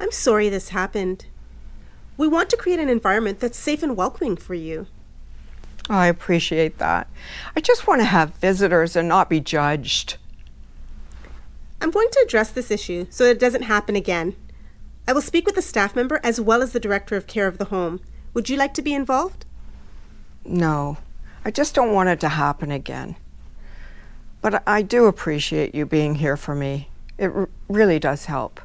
I'm sorry this happened. We want to create an environment that's safe and welcoming for you. I appreciate that. I just want to have visitors and not be judged. I'm going to address this issue so it doesn't happen again. I will speak with the staff member as well as the director of care of the home. Would you like to be involved? No, I just don't want it to happen again. But I do appreciate you being here for me. It really does help.